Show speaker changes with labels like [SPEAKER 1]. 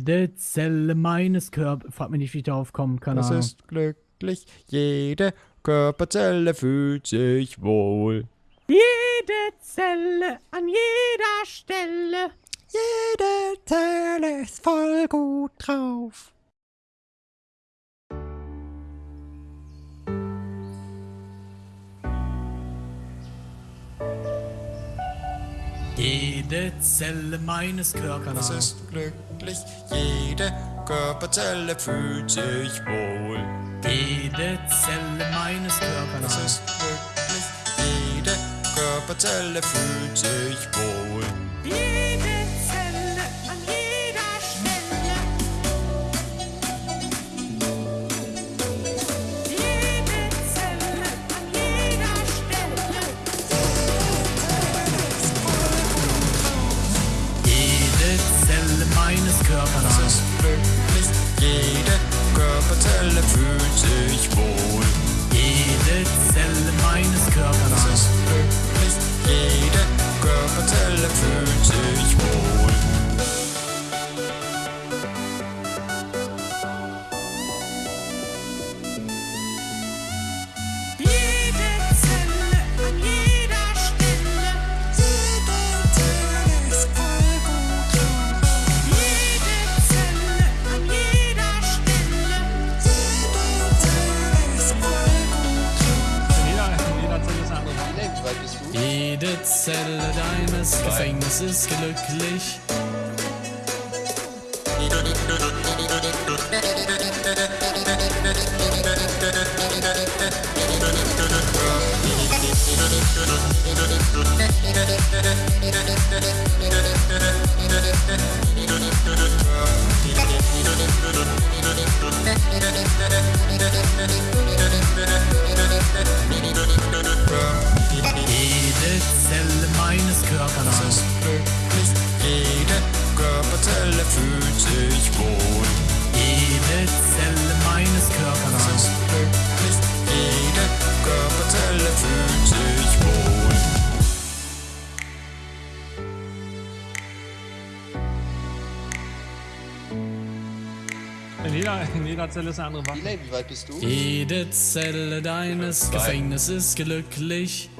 [SPEAKER 1] Jede Zelle meines Körpers. Frag mich nicht, wie ich darauf komme. Keine
[SPEAKER 2] Das ist glücklich. Jede Körperzelle fühlt sich wohl.
[SPEAKER 1] Jede Zelle an jeder Stelle.
[SPEAKER 2] Jede Zelle ist voll gut drauf.
[SPEAKER 1] Jede Zelle meines Körpers.
[SPEAKER 2] Ist glücklich. Jede Körperzelle fühlt sich wohl.
[SPEAKER 1] Jede Zelle meines Körpers.
[SPEAKER 2] ist glücklich. Jede Körperzelle fühlt sich wohl.
[SPEAKER 1] Meines Körpers.
[SPEAKER 2] glücklich. Jede Körperzelle fühlt sich wohl.
[SPEAKER 1] Jede Zelle deines Gefängnisses glücklich.
[SPEAKER 3] In jeder, in jeder Zelle ist eine andere Waffe.
[SPEAKER 4] Wie weit bist du?
[SPEAKER 1] Jede Zelle deines Gefängnisses ist glücklich.